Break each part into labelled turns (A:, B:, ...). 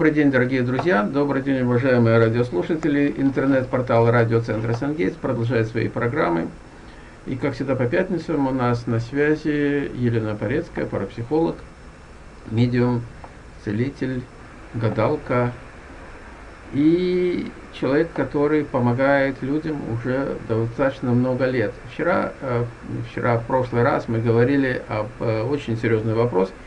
A: Добрый день, дорогие друзья, добрый день, уважаемые радиослушатели. Интернет-портал радиоцентра Сангейтс продолжает свои программы. И, как всегда, по пятницам у нас на связи Елена Порецкая, парапсихолог, медиум, целитель, гадалка и человек, который помогает людям уже достаточно много лет. Вчера, э, вчера в прошлый раз мы говорили об э, очень серьезный вопрос –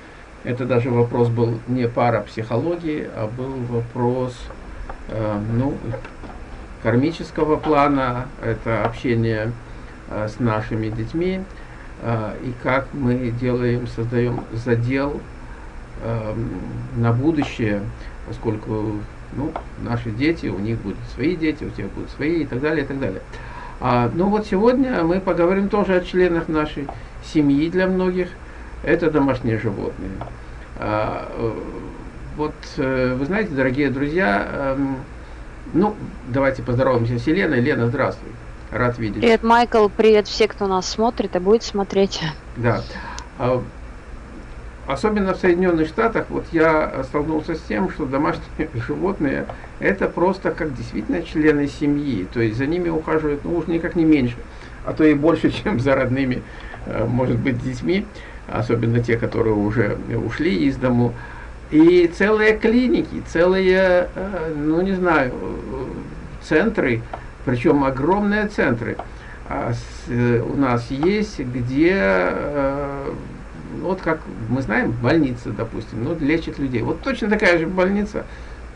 A: это даже вопрос был не парапсихологии, а был вопрос э, ну, кармического плана, это общение э, с нашими детьми, э, и как мы делаем, создаем задел э, на будущее, поскольку ну, наши дети, у них будут свои дети, у тебя будут свои и так далее, и так далее. А, ну вот сегодня мы поговорим тоже о членах нашей семьи для многих – это домашние животные. А, э, вот, э, вы знаете, дорогие друзья, эм, ну, давайте поздороваемся с Еленой. Лена, здравствуй. Рад видеть.
B: Привет, Майкл. Привет все, кто нас смотрит и будет смотреть.
A: Да. А, особенно в Соединенных Штатах, вот я столкнулся с тем, что домашние животные это просто как действительно члены семьи. То есть за ними ухаживают, ну уж никак не меньше, а то и больше, чем за родными, э, может быть, детьми особенно те, которые уже ушли из дому. И целые клиники, целые, э, ну не знаю, центры, причем огромные центры а э, у нас есть, где, э, вот как мы знаем, больница, допустим, ну, лечит людей. Вот точно такая же больница,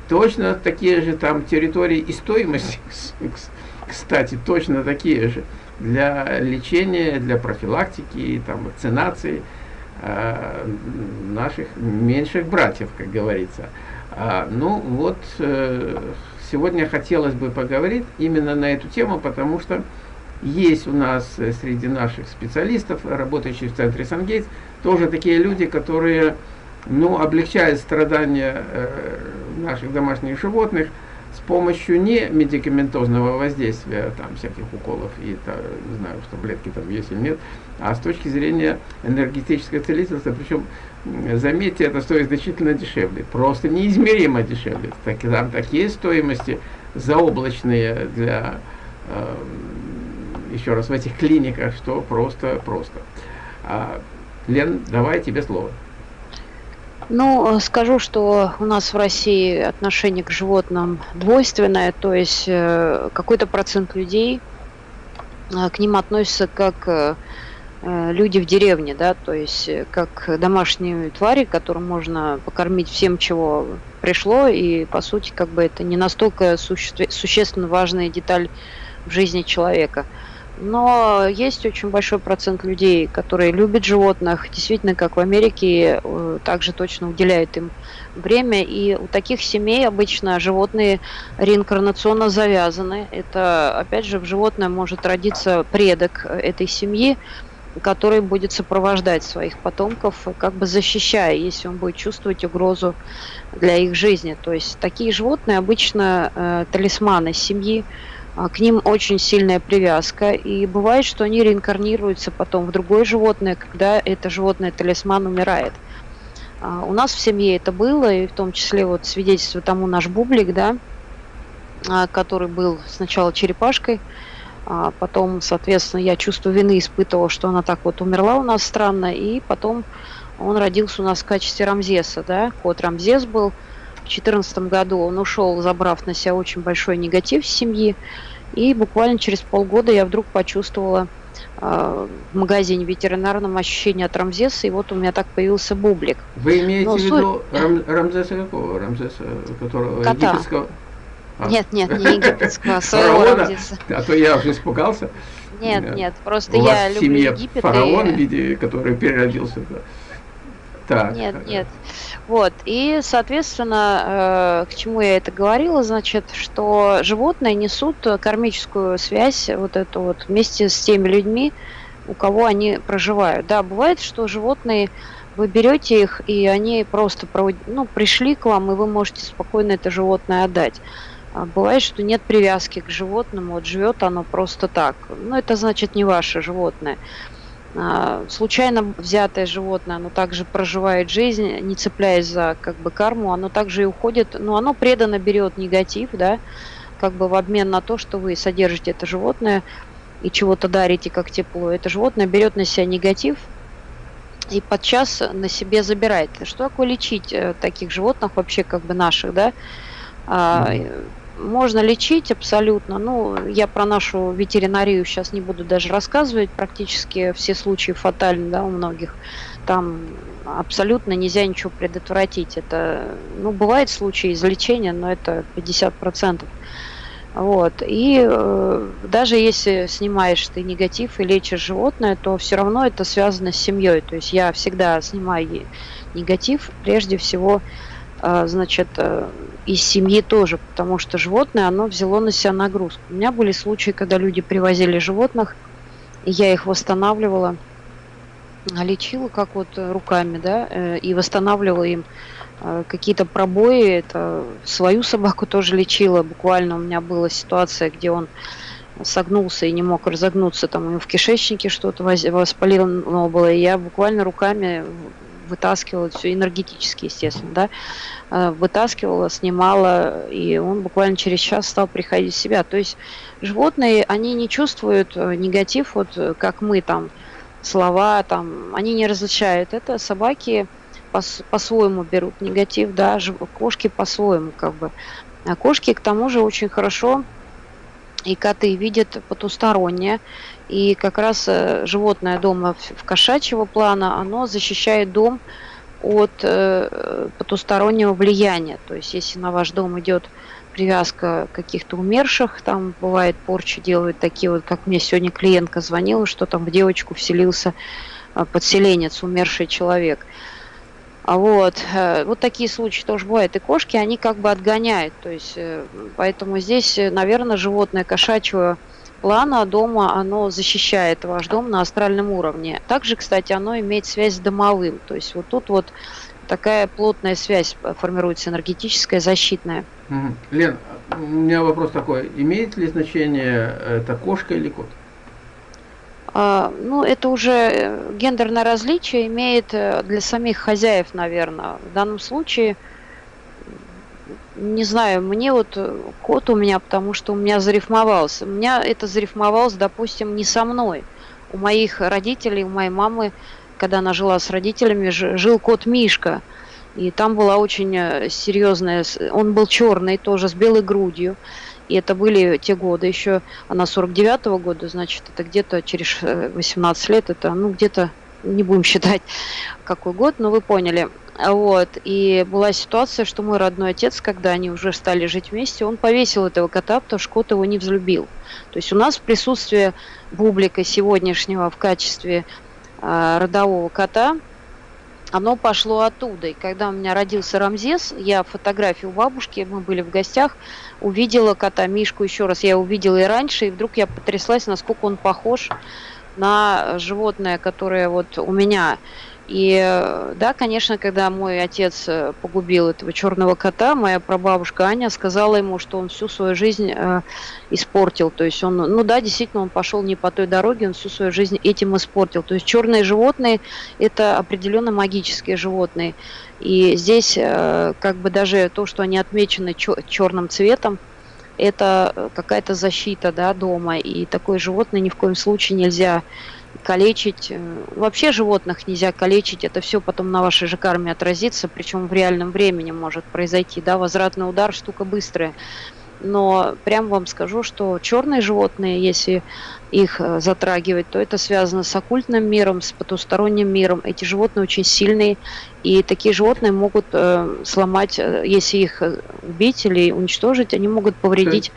A: точно такие же там территории и стоимость, кстати, точно такие же для лечения, для профилактики, там, вакцинации э, наших меньших братьев, как говорится. А, ну вот, э, сегодня хотелось бы поговорить именно на эту тему, потому что есть у нас среди наших специалистов, работающих в центре Сангейтс, тоже такие люди, которые ну, облегчают страдания э, наших домашних животных, помощью не медикаментозного воздействия, там всяких уколов и та, не знаю, что таблетки там есть или нет, а с точки зрения энергетического целительства, причем, заметьте, это стоит значительно дешевле, просто неизмеримо дешевле. Так, там такие стоимости заоблачные для, э, еще раз, в этих клиниках, что просто-просто. А, Лен, давай тебе слово.
B: Ну, э, скажу, что у нас в России отношение к животным двойственное, то есть э, какой-то процент людей э, к ним относятся как люди в деревне, да, то есть как домашние твари, которым можно покормить всем, чего пришло, и по сути как бы это не настолько суще существенно важная деталь в жизни человека. Но есть очень большой процент людей, которые любят животных, действительно, как в Америке, э, также точно уделяют им время. И у таких семей обычно животные реинкарнационно завязаны. Это, опять же, в животное может родиться предок этой семьи, который будет сопровождать своих потомков, как бы защищая, если он будет чувствовать угрозу для их жизни. То есть такие животные обычно э, талисманы семьи, к ним очень сильная привязка, и бывает, что они реинкарнируются потом в другое животное, когда это животное талисман умирает. А, у нас в семье это было, и в том числе вот свидетельство тому наш бублик, да, а, который был сначала черепашкой, а потом, соответственно, я чувство вины испытывала, что она так вот умерла у нас странно, и потом он родился у нас в качестве Рамзеса, да, кот Рамзес был, 2014 году он ушел, забрав на себя очень большой негатив в семьи. И буквально через полгода я вдруг почувствовала э, в магазине ветеринарном ощущение от Рамзеса, и вот у меня так появился бублик.
A: Вы имеете Но, в виду Рам, Рамзеса какого? Рамзеса, которого Кота. египетского?
B: А. Нет, нет, не египетского, а своего Рамзеса.
A: А то я уже испугался.
B: Нет, нет, просто я люблю Египет.
A: фараон, и... который переродился. Да.
B: Так. Нет, нет. Вот, и, соответственно, э, к чему я это говорила, значит, что животные несут кармическую связь вот эту вот вместе с теми людьми, у кого они проживают. Да, бывает, что животные, вы берете их, и они просто ну, пришли к вам, и вы можете спокойно это животное отдать. А бывает, что нет привязки к животному, вот живет оно просто так. Ну, это значит не ваше животное. А, случайно взятое животное, оно также проживает жизнь, не цепляясь за как бы карму, оно также и уходит, но оно преданно берет негатив, да, как бы в обмен на то, что вы содержите это животное и чего-то дарите как тепло. Это животное берет на себя негатив и подчас на себе забирает. Что такое лечить э, таких животных вообще как бы наших, да? Можно лечить абсолютно. Ну, я про нашу ветеринарию сейчас не буду даже рассказывать. Практически все случаи фатальны, да, у многих. Там абсолютно нельзя ничего предотвратить. Это, ну, бывает случаи излечения, но это 50%. Вот. И э, даже если снимаешь ты негатив и лечишь животное, то все равно это связано с семьей. То есть я всегда снимаю негатив прежде всего, э, значит, э, из семьи тоже, потому что животное, оно взяло на себя нагрузку. У меня были случаи, когда люди привозили животных, и я их восстанавливала, лечила как вот руками, да, э, и восстанавливала им э, какие-то пробои. Это свою собаку тоже лечила. Буквально у меня была ситуация, где он согнулся и не мог разогнуться, там у него в кишечнике что-то воспалено было, и я буквально руками вытаскивала все энергетически, естественно, да, вытаскивала, снимала, и он буквально через час стал приходить в себя. То есть животные, они не чувствуют э, негатив, вот э, как мы там, слова там, они не различают. Это собаки по-своему берут негатив, да, кошки по-своему как бы. А кошки к тому же очень хорошо и коты видят потустороннее. И как раз э, животное дома в кошачьего плана, оно защищает дом от э, потустороннего влияния. То есть если на ваш дом идет привязка каких-то умерших, там бывает порчи делают такие вот, как мне сегодня клиентка звонила, что там в девочку вселился э, подселенец, умерший человек. А вот, вот такие случаи тоже бывают. И кошки, они как бы отгоняют. То есть, поэтому здесь, наверное, животное кошачьего плана дома, оно защищает ваш дом на астральном уровне. Также, кстати, оно имеет связь с домовым. То есть вот тут вот такая плотная связь формируется, энергетическая, защитная.
A: Лен, у меня вопрос такой. Имеет ли значение это кошка или кот?
B: А, ну, это уже э, гендерное различие имеет э, для самих хозяев, наверное. В данном случае не знаю, мне вот э, кот у меня, потому что у меня зарифмовался. У меня это зарифмовалось, допустим, не со мной. У моих родителей, у моей мамы, когда она жила с родителями, жил кот Мишка. И там была очень э, серьезная... Он был черный, тоже с белой грудью. И это были те годы еще, она 49-го года, значит, это где-то через 18 э, лет, это, ну, где-то, не будем считать, какой год, но вы поняли. Вот. И была ситуация, что мой родной отец, когда они уже стали жить вместе, он повесил этого кота, потому что кот его не взлюбил. То есть у нас в присутствии бублика сегодняшнего в качестве э, родового кота, оно пошло оттуда. И когда у меня родился Рамзес, я фотографию бабушки, мы были в гостях, увидела кота Мишку еще раз. Я увидела и раньше, и вдруг я потряслась, насколько он похож на животное, которое вот у меня и да, конечно, когда мой отец э, погубил этого черного кота, моя прабабушка Аня сказала ему, что он всю свою жизнь э, испортил. То есть он, ну да, действительно, он пошел не по той дороге, он всю свою жизнь этим испортил. То есть черные животные это определенно магические животные. И здесь э, как бы даже то, что они отмечены черным цветом, это э, какая-то защита да, дома. И такое животное ни в коем случае нельзя калечить. Э, вообще животных нельзя калечить, это все потом на вашей же карме отразится, причем в реальном времени может произойти. Да, возвратный удар штука быстрая. Но прям вам скажу, что черные животные, если их э, затрагивать, то это связано с оккультным миром, с потусторонним миром. Эти животные очень сильные, и такие животные могут э, сломать, э, если их убить или уничтожить, они могут повредить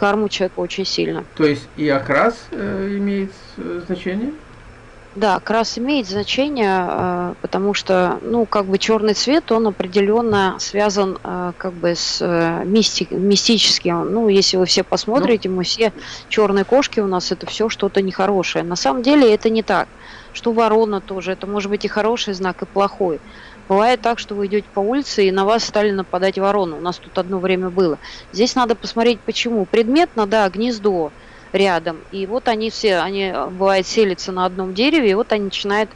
B: карму человека очень сильно.
A: То есть и окрас э, имеет э, значение?
B: Да, окрас имеет значение, э, потому что, ну, как бы черный цвет, он определенно связан э, как бы с э, мистик, мистическим. Ну, если вы все посмотрите, ну. мы все черные кошки у нас, это все что-то нехорошее. На самом деле это не так. Что ворона тоже, это может быть и хороший знак, и плохой. Бывает так, что вы идете по улице, и на вас стали нападать вороны. У нас тут одно время было. Здесь надо посмотреть, почему. Предметно, да, гнездо. рядом. И вот они все, они, бывает, селятся на одном дереве, и вот они начинают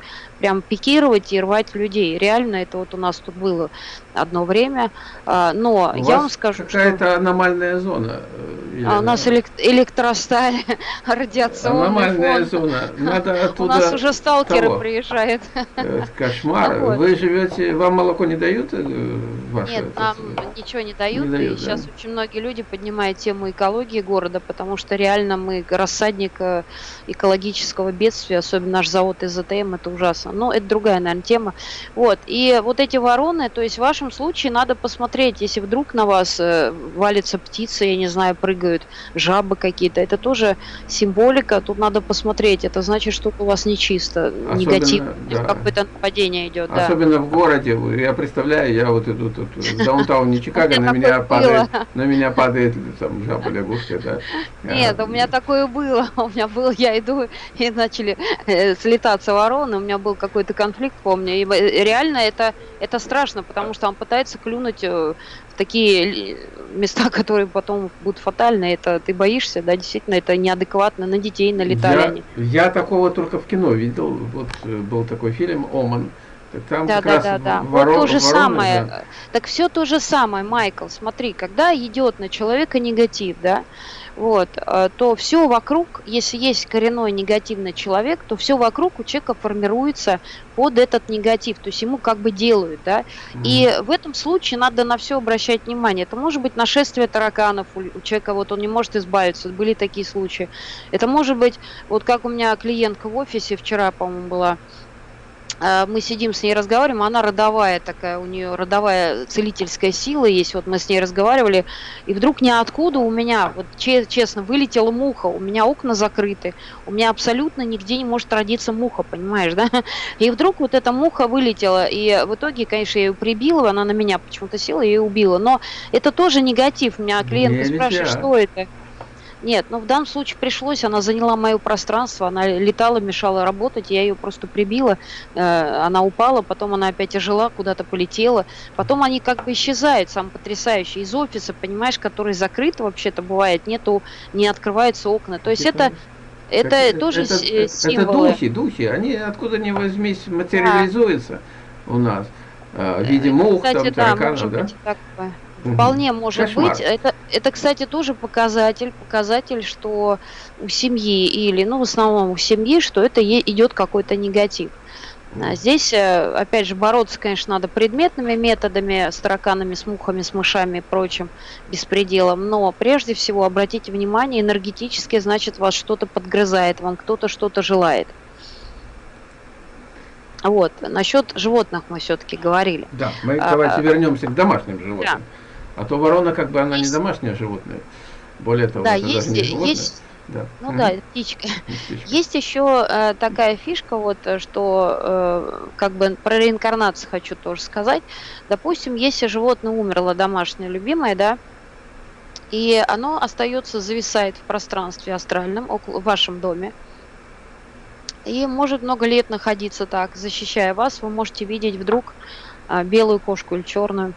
B: прям пикировать и рвать людей. Реально это вот у нас тут было одно время. А, но у я вам скажу,
A: какая-то что... аномальная зона.
B: Или... А у нас элект... электросталь, радиационный
A: Аномальная фон. зона. Надо оттуда...
B: У нас уже сталкеры того. приезжают.
A: Это кошмар. Вот. Вы живете, вам молоко не дают? Э,
B: ваше, Нет, нам это... ничего не дают. Не дают и да. сейчас очень многие люди поднимают тему экологии города, потому что реально мы рассадник э, экологического бедствия, особенно наш завод ИЗТМ, это ужасно. Но это другая, наверное, тема. Вот. И вот эти вороны, то есть в вашем случае надо посмотреть, если вдруг на вас э, валится птица, я не знаю, прыгают жабы какие-то, это тоже символика, тут надо посмотреть. Это значит, что у вас нечисто, негатив, да. какое-то нападение идет.
A: Особенно да. в городе. Я представляю, я вот иду тут в даунтауне Чикаго, на меня падает, на меня падает там жаба, лягушка, да.
B: Нет, у меня такое было. У меня было, я иду и начали э, слетаться вороны, у меня был какой-то конфликт, помню. И реально это, это страшно, потому что он пытается клюнуть э, в такие места, которые потом будут фатальны. Это ты боишься, да, действительно, это неадекватно. На детей налетали
A: я,
B: они.
A: Я такого только в кино видел. Вот э, был такой фильм «Оман».
B: Там да, да, да, да. Ворон, вот то же вороны, самое. Да. Так все то же самое, Майкл. Смотри, когда идет на человека негатив, да, вот, э, то все вокруг, если есть коренной негативный человек, то все вокруг у человека формируется под этот негатив, то есть ему как бы делают, да. Mm-hmm. И в этом случае надо на все обращать внимание. Это может быть нашествие тараканов у, у человека, вот он не может избавиться, были такие случаи. Это может быть, вот как у меня клиентка в офисе вчера, по-моему, была, мы сидим с ней разговариваем, она родовая такая, у нее родовая целительская сила есть, вот мы с ней разговаривали, и вдруг ниоткуда у меня, вот честно, вылетела муха, у меня окна закрыты, у меня абсолютно нигде не может родиться муха, понимаешь, да? И вдруг вот эта муха вылетела, и в итоге, конечно, я ее прибила, она на меня почему-то села и ее убила, но это тоже негатив, меня клиентка спрашивает, что это? Нет, ну в данном случае пришлось, она заняла мое пространство, она летала, мешала работать, я ее просто прибила, э, она упала, потом она опять ожила, куда-то полетела, потом они как бы исчезают, сам потрясающий, из офиса, понимаешь, который закрыт вообще-то бывает, нету, не открываются окна, то есть это это, это тоже это,
A: символы. Это духи, духи, они откуда ни возьмись материализуются да. у нас. Э, в виде мух, Кстати, там, тараканов, да? Быть, да?
B: Вполне может Кошмар. быть. Это, это, кстати, тоже показатель, показатель, что у семьи или, ну, в основном у семьи, что это идет какой-то негатив. А здесь, э, опять же, бороться, конечно, надо предметными методами, с тараканами, с мухами, с мышами и прочим беспределом, но прежде всего обратите внимание, энергетически, значит, вас что-то подгрызает, вам кто-то что-то желает. Вот, насчет животных мы все-таки говорили.
A: Да, мы а, давайте а, вернемся к домашним животным. Да. А то ворона, как бы, она есть... не домашнее животное. Более того,
B: да, это есть, даже не животное. Есть... Да. Ну угу. да, птичка. птичка. Есть еще э, такая фишка, вот, что э, как бы про реинкарнацию хочу тоже сказать. Допустим, если животное умерло, домашнее любимое, да, и оно остается, зависает в пространстве астральном, около, в вашем доме, и может много лет находиться так, защищая вас, вы можете видеть вдруг э, белую кошку или черную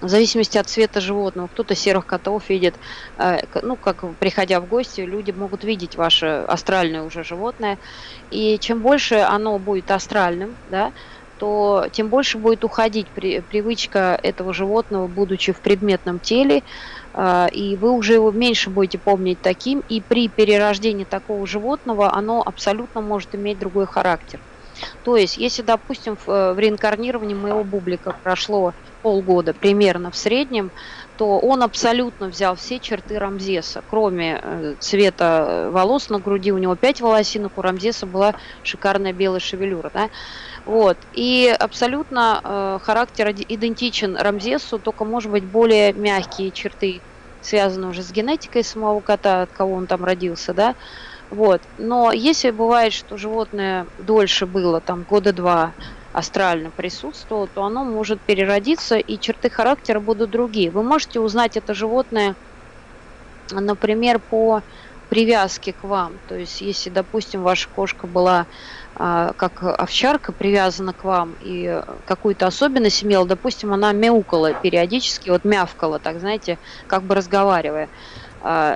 B: в зависимости от цвета животного. Кто-то серых котов видит, э, ну, как приходя в гости, люди могут видеть ваше астральное уже животное. И чем больше оно будет астральным, да, то тем больше будет уходить при, привычка этого животного, будучи в предметном теле, э, и вы уже его меньше будете помнить таким, и при перерождении такого животного оно абсолютно может иметь другой характер. То есть, если, допустим, в, э, в реинкарнировании моего бублика прошло полгода примерно в среднем, то он абсолютно взял все черты Рамзеса, кроме э, цвета э, волос на груди, у него 5 волосинок, у Рамзеса была шикарная белая шевелюра, да, вот, и абсолютно э, характер идентичен Рамзесу, только, может быть, более мягкие черты, связаны уже с генетикой самого кота, от кого он там родился, да, вот, но если бывает, что животное дольше было, там, года два, астрально присутствовало, то оно может переродиться, и черты характера будут другие. Вы можете узнать это животное, например, по привязке к вам. То есть, если, допустим, ваша кошка была а, как овчарка привязана к вам и какую-то особенность имела, допустим, она мяукала периодически, вот мявкала, так знаете, как бы разговаривая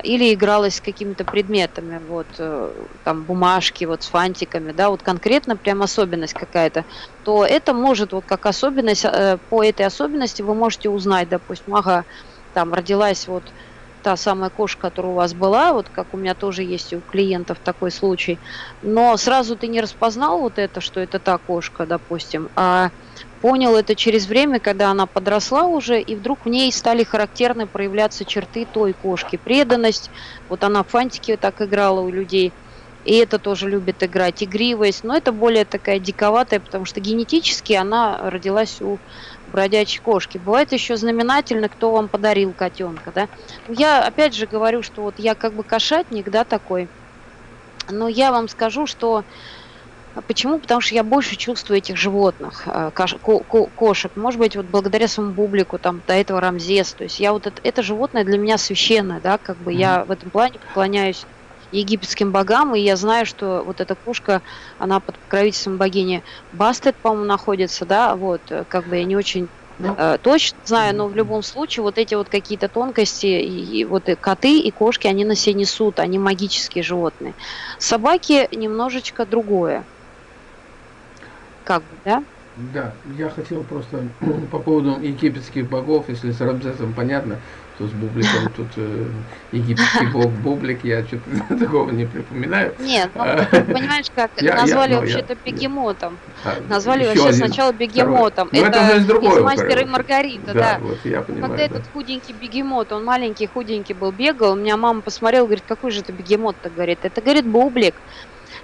B: или игралась с какими-то предметами, вот, э, там, бумажки, вот, с фантиками, да, вот конкретно прям особенность какая-то, то это может, вот, как особенность, э, по этой особенности вы можете узнать, допустим, ага, там, родилась вот та самая кошка, которая у вас была, вот как у меня тоже есть у клиентов такой случай, но сразу ты не распознал вот это, что это та кошка, допустим, а понял это через время, когда она подросла уже, и вдруг в ней стали характерны проявляться черты той кошки. Преданность, вот она в фантике так играла у людей, и это тоже любит играть, игривость, но это более такая диковатая, потому что генетически она родилась у бродячей кошки. Бывает еще знаменательно, кто вам подарил котенка, да. Я опять же говорю, что вот я как бы кошатник, да, такой, но я вам скажу, что Почему? Потому что я больше чувствую этих животных, э, кошек. Может быть, вот благодаря своему бублику, там, до этого Рамзес. То есть я вот это, это животное для меня священное, да, как бы mm-hmm. я в этом плане поклоняюсь египетским богам, и я знаю, что вот эта кошка, она под покровительством богини Бастет, по-моему, находится, да, вот, э, как бы я не очень ну, точно знаю, но в любом случае вот эти вот какие-то тонкости, и, и вот и коты и кошки, они на себе несут, они магические животные. Собаки немножечко другое. Как бы, да?
A: Да, я хотел просто по поводу египетских богов, если с Рамзесом понятно, то с Бубликом тут э, египетский бог Бублик, я что-то такого не припоминаю.
B: Нет, ну, а, понимаешь как, я, назвали ну, вообще-то бегемотом. А, назвали вообще один, сначала бегемотом.
A: Ну, это, это из, другой, из
B: «Мастера и Маргарита», да.
A: да. Вот, я понимаю,
B: Когда да. этот худенький бегемот, он маленький, худенький был, бегал, у меня мама посмотрела, говорит, какой же это бегемот-то, говорит. Это, говорит, Бублик.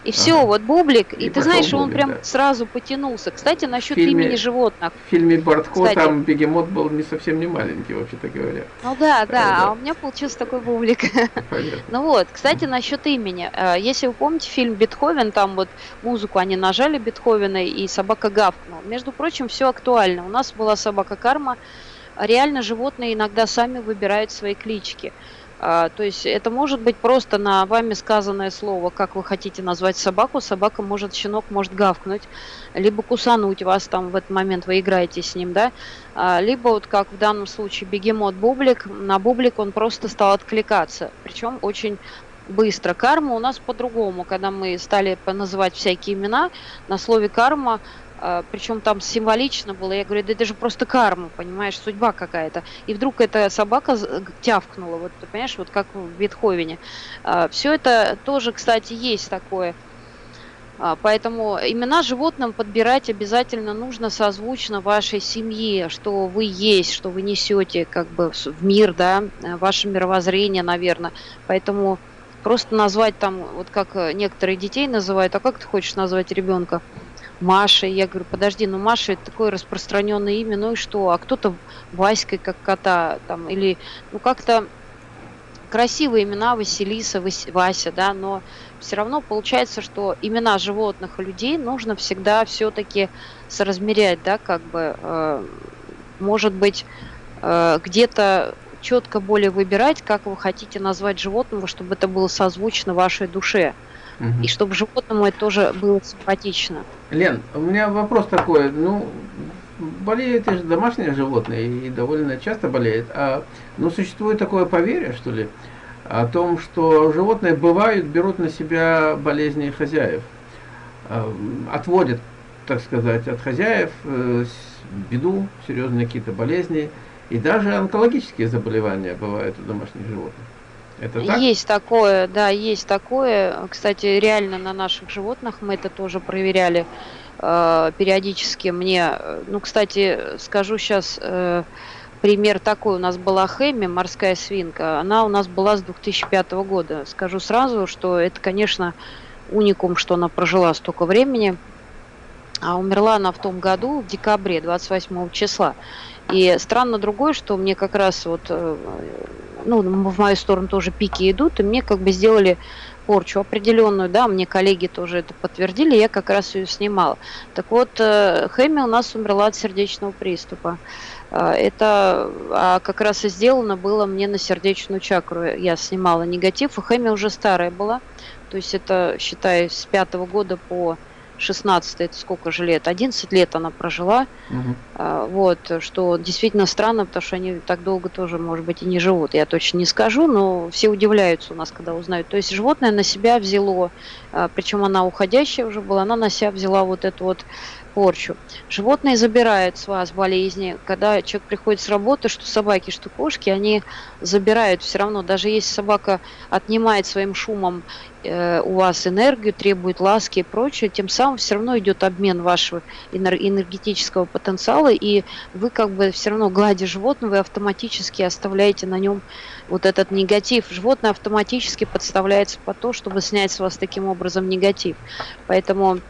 B: И все, ага. вот бублик, и, и ты знаешь, бублик, он прям да. сразу потянулся. Кстати, насчет фильме, имени животных.
A: В фильме Бартко Кстати, там бегемот был не совсем не маленький, вообще-то говоря.
B: Ну да, да, а у меня получился такой бублик. Понятно. Ну вот, кстати, насчет имени. Э, если вы помните фильм Бетховен, там вот музыку они нажали Бетховена, и собака гавкнула. Между прочим, все актуально. У нас была собака Карма. Реально животные иногда сами выбирают свои клички. А, то есть это может быть просто на вами сказанное слово, как вы хотите назвать собаку. Собака может, щенок может гавкнуть, либо кусануть вас там в этот момент, вы играете с ним, да. А, либо вот как в данном случае бегемот Бублик, на Бублик он просто стал откликаться. Причем очень быстро. Карма у нас по-другому, когда мы стали называть всякие имена, на слове карма причем там символично было, я говорю, да это же просто карма, понимаешь, судьба какая-то. И вдруг эта собака тявкнула, вот понимаешь, вот как в Бетховене. А, Все это тоже, кстати, есть такое. А, поэтому имена животным подбирать обязательно нужно созвучно вашей семье, что вы есть, что вы несете как бы в мир, да, ваше мировоззрение, наверное. Поэтому просто назвать там, вот как некоторые детей называют, а как ты хочешь назвать ребенка? Машей. Я говорю, подожди, ну Маша это такое распространенное имя, ну и что? А кто-то Васькой, как кота, там, или, ну как-то красивые имена Василиса, Вася, да, но все равно получается, что имена животных и людей нужно всегда все-таки соразмерять, да, как бы, э, может быть, э, где-то четко более выбирать, как вы хотите назвать животного, чтобы это было созвучно вашей душе. Угу. И чтобы животному это тоже было симпатично.
A: Лен, у меня вопрос такой. Ну, болеют же домашние животные и довольно часто болеют. А, но существует такое поверье, что ли, о том, что животные бывают, берут на себя болезни хозяев. А, отводят, так сказать, от хозяев э, беду, серьезные какие-то болезни. И даже онкологические заболевания бывают у домашних животных.
B: Это так? Есть такое, да, есть такое. Кстати, реально на наших животных мы это тоже проверяли э, периодически. Мне, э, ну, кстати, скажу сейчас э, пример такой. У нас была Хэми, морская свинка. Она у нас была с 2005 года. Скажу сразу, что это, конечно, уникум, что она прожила столько времени. А умерла она в том году, в декабре, 28 числа. И странно другое, что мне как раз вот э, ну, в мою сторону тоже пики идут, и мне как бы сделали порчу определенную, да, мне коллеги тоже это подтвердили, я как раз ее снимала. Так вот, э, Хэми у нас умерла от сердечного приступа. Э, это а как раз и сделано было мне на сердечную чакру. Я снимала негатив, и Хэми уже старая была. То есть это, считай, с пятого года по 16 это сколько же лет? 11 лет она прожила. Угу. Вот, что действительно странно, потому что они так долго тоже, может быть, и не живут. Я точно не скажу, но все удивляются у нас, когда узнают. То есть животное на себя взяло, а, причем она уходящая уже была, она на себя взяла вот эту вот порчу. Животные забирают с вас болезни. Когда человек приходит с работы, что собаки, что кошки, они забирают все равно. Даже если собака отнимает своим шумом э, у вас энергию, требует ласки и прочее, тем самым все равно идет обмен вашего энергетического потенциала, и вы как бы все равно, гладя животное, вы автоматически оставляете на нем вот этот негатив. Животное автоматически подставляется по то, чтобы снять с вас таким образом негатив. Поэтому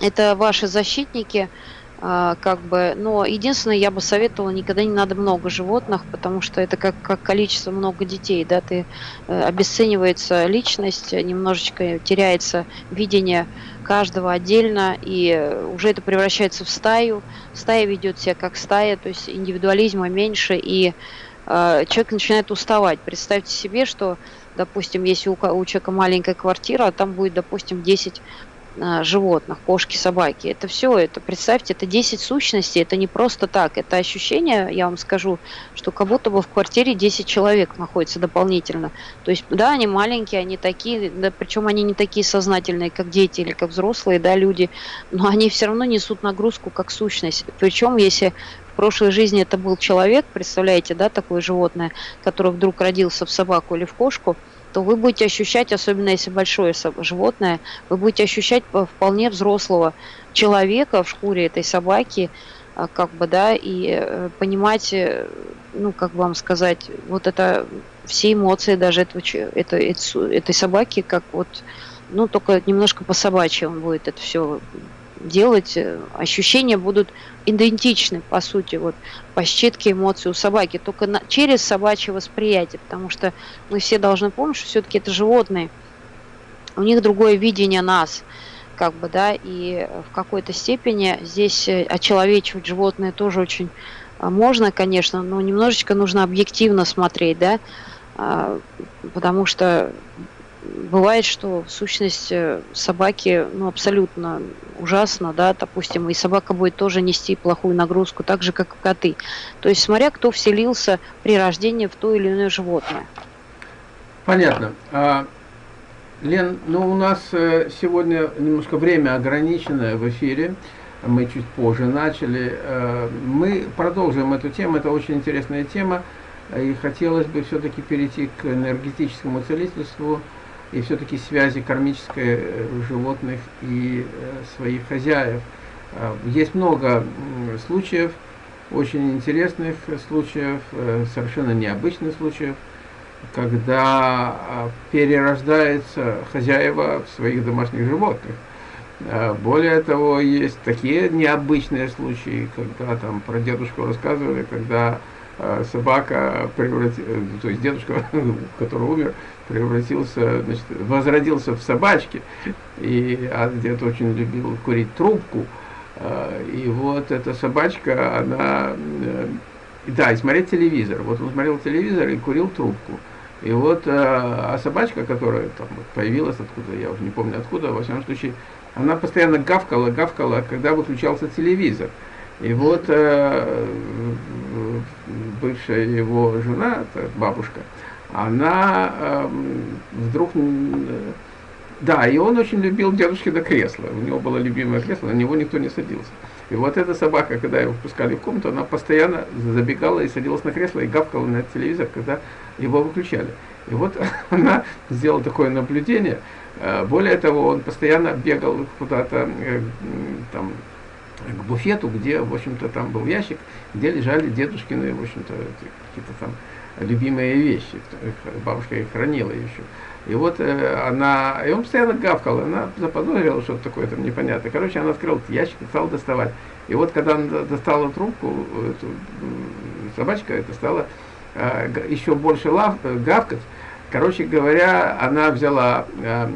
B: это ваши защитники, а, как бы, но единственное, я бы советовала, никогда не надо много животных, потому что это как, как количество много детей, да, ты э, обесценивается личность, немножечко теряется видение каждого отдельно, и уже это превращается в стаю, стая ведет себя как стая, то есть индивидуализма меньше, и э, человек начинает уставать. Представьте себе, что, допустим, если у, у человека маленькая квартира, а там будет, допустим, 10 а, животных, кошки, собаки. Это все, это, представьте, это 10 сущностей, это не просто так. Это ощущение, я вам скажу, что как будто бы в квартире 10 человек находится дополнительно. То есть, да, они маленькие, они такие, да, причем они не такие сознательные, как дети или как взрослые, да, люди, но они все равно несут нагрузку как сущность. Причем, если в прошлой жизни это был человек, представляете, да, такое животное, который вдруг родился в собаку или в кошку, то вы будете ощущать, особенно если большое животное, вы будете ощущать вполне взрослого человека в шкуре этой собаки, а, как бы, да, и э, понимать, э, ну, как вам сказать, вот это все эмоции даже этого, это, этой собаки, как вот, ну, только немножко по собачьи будет это все делать, э, ощущения будут идентичны, по сути, вот по считке эмоций у собаки, только на, через собачье восприятие, потому что мы все должны помнить, что все-таки это животные, у них другое видение нас, как бы, да, и в какой-то степени здесь э, очеловечивать животное тоже очень э, можно, конечно, но немножечко нужно объективно смотреть, да, а, потому что бывает, что сущность э, собаки ну, абсолютно ужасно, да, допустим, и собака будет тоже нести плохую нагрузку, так же, как и коты. То есть, смотря кто вселился при рождении в то или иное животное.
A: Понятно. А, Лен, ну у нас э, сегодня немножко время ограниченное в эфире, мы чуть позже начали. Э, мы продолжим эту тему, это очень интересная тема, и хотелось бы все-таки перейти к энергетическому целительству, и все-таки связи кармической э, животных и э, своих хозяев. А, есть много случаев, очень интересных случаев, э, совершенно необычных случаев, когда а, перерождается хозяева в своих домашних животных. А, более того, есть такие необычные случаи, когда там про дедушку рассказывали, когда собака превратилась, то есть дедушка, который умер, превратился, значит, возродился в собачке, и а дед очень любил курить трубку, а, и вот эта собачка, она, э, да, и смотреть телевизор, вот он смотрел телевизор и курил трубку, и вот, а собачка, которая там появилась откуда, я уже не помню откуда, во всяком случае, она постоянно гавкала, гавкала, когда выключался телевизор. И вот э, бывшая его жена, бабушка, она э, вдруг... Да, и он очень любил дедушкино кресло. У него было любимое кресло, на него никто не садился. И вот эта собака, когда его впускали в комнату, она постоянно забегала и садилась на кресло и гавкала на телевизор, когда его выключали. И вот она сделала такое наблюдение. Э, более того, он постоянно бегал куда-то э, там, к буфету, где, в общем-то, там был ящик, где лежали дедушкины, в общем-то, какие-то там любимые вещи. Бабушка их хранила еще. И вот э, она, и он постоянно гавкал, она заподозрила что-то такое там непонятное. Короче, она открыла ящик и стала доставать. И вот когда она достала трубку, эту, собачка это стала э, еще больше лав, э, гавкать. Короче говоря, она взяла, э,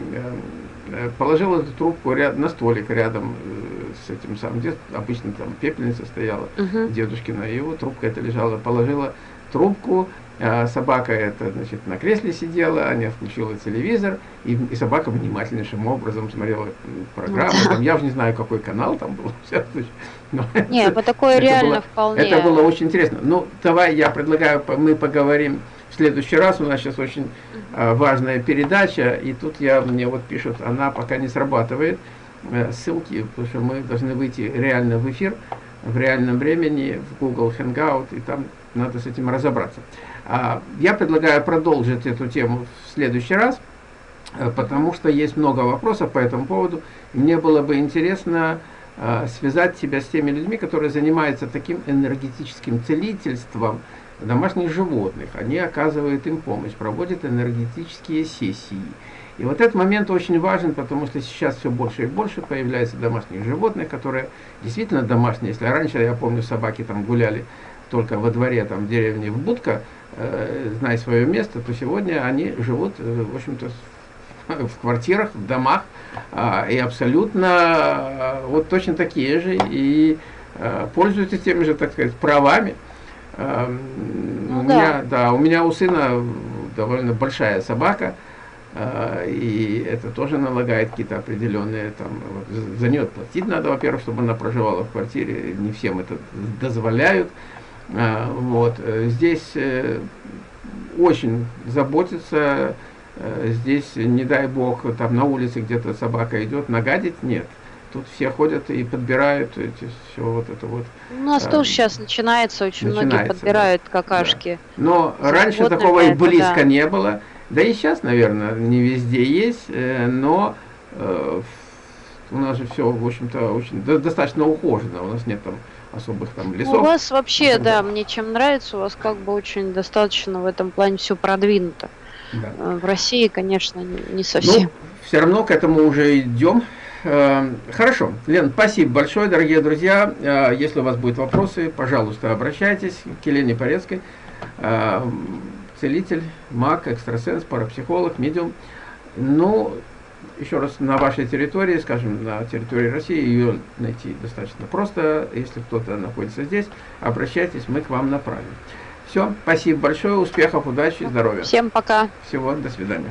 A: э, положила эту трубку ряд, на столик рядом э, с этим самым, где обычно там пепельница стояла, uh -huh. дедушкина, и вот трубка эта лежала, положила трубку, а собака это, значит, на кресле сидела, Аня включила телевизор, и, и собака внимательнейшим образом смотрела программу. Там, я уже не знаю, какой канал там был.
B: Но Нет, это, такое реально было, вполне.
A: Это было очень интересно. Ну, давай я предлагаю, мы поговорим в следующий раз. У нас сейчас очень uh, важная передача, и тут я, мне вот пишут, она пока не срабатывает. Э, ссылки, потому что мы должны выйти реально в эфир в реальном времени в Google Hangout, и там надо с этим разобраться. А, я предлагаю продолжить эту тему в следующий раз, э, потому что есть много вопросов по этому поводу. Мне было бы интересно э, связать себя с теми людьми, которые занимаются таким энергетическим целительством домашних животных. Они оказывают им помощь, проводят энергетические сессии. И вот этот момент очень важен, потому что сейчас все больше и больше появляется домашних животных, которые действительно домашние. Если раньше, я помню, собаки там гуляли только во дворе, там, в деревне, в будка, э, зная свое место, то сегодня они живут, э, в общем-то, в квартирах, в домах, э, и абсолютно э, вот точно такие же, и э, пользуются теми же, так сказать, правами. Э, ну, у, да. Меня, да, у меня у сына довольно большая собака, э, и это тоже налагает какие-то определенные, там, вот, за нее платить надо, во-первых, чтобы она проживала в квартире, не всем это дозволяют, а, вот. Э, здесь э, очень заботится, э, здесь, не дай бог, там на улице где-то собака идет, нагадить нет. Тут все ходят и подбирают эти, все вот это вот.
B: У нас а, тоже сейчас начинается, очень начинается, многие подбирают да, какашки.
A: Да. Но раньше такого и близко да. не было. Да и сейчас, наверное, не везде есть, но э, у нас же все, в общем-то, очень достаточно ухожено. У нас нет там особых там лесов.
B: У вас вообще, да, мне чем нравится, у вас как бы очень достаточно в этом плане все продвинуто. Да. Э, в России, конечно, не совсем. Ну,
A: все равно к этому уже идем. Э, хорошо. Лен, спасибо большое, дорогие друзья. Э, если у вас будут вопросы, пожалуйста, обращайтесь к Елене Порецкой. Целитель, маг, экстрасенс, парапсихолог, медиум. Ну, еще раз, на вашей территории, скажем, на территории России, ее найти достаточно просто. Если кто-то находится здесь, обращайтесь, мы к вам направим. Все, спасибо большое, успехов, удачи, здоровья.
B: Всем пока.
A: Всего, до свидания.